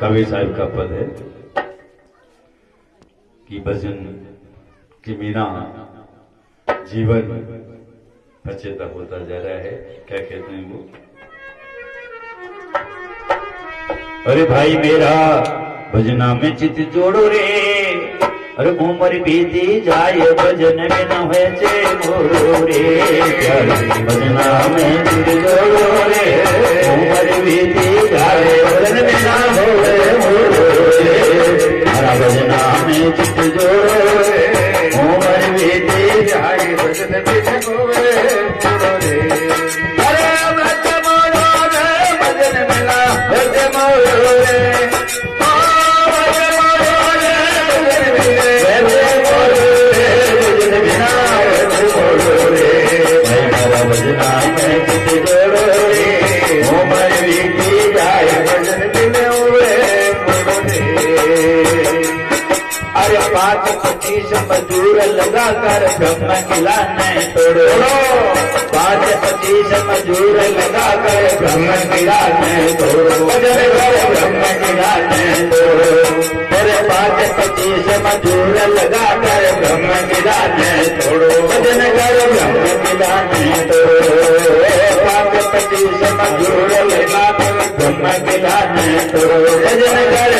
कवि साहब का पद है कि भजन के बिना जीवन पचेता होता जा रहा है। क्या कहते हैं वो? अरे भाई मेरा भजना में चित जोड़ो रे। अरे उम्र बीती जाए, भजन में न हुए चे मोरे भजना में रे उम्र बीती जाए, भजन में न होए मोरे हरा भजना में चित जोड़ो उमर बीती जाए, भजन में न होए मजदूर लगा कर ब्रह्म किला नहीं तोड़ो पाँच पच्चीस मजदूर लगा कर ब्रह्म किला नहीं तोड़ो ब्रह्म किला किला नहीं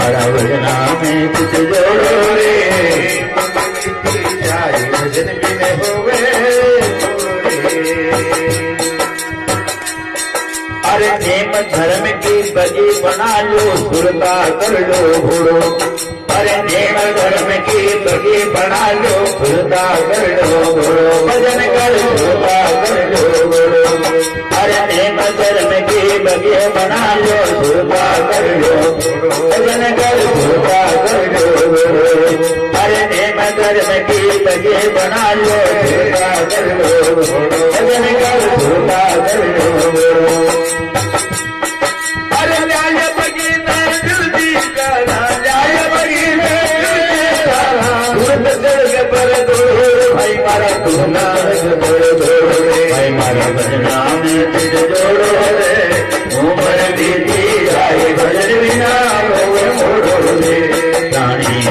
भजना में चित जोड़ो नेम धर्म की बजी बना लो सुरता कर लो घोड़ो। अरे नेम धर्म की बजी बना लो सुरता कर लो घोड़ो। भजन कर सुरता कर लो घोड़ो। अरे नेम धर्म की बजी बना लो सुरता कर लो भजन कर सुरता कर अरे नेम धर्म की बजी बना लो सुरता कर भजन कर सुरता कर लो घोड़ो अरे